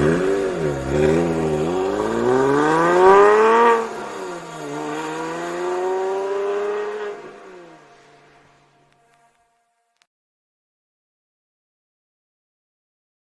Música